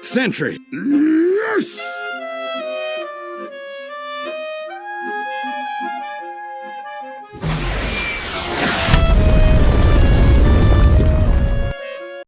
Sentry. Yes!